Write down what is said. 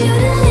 you to leave.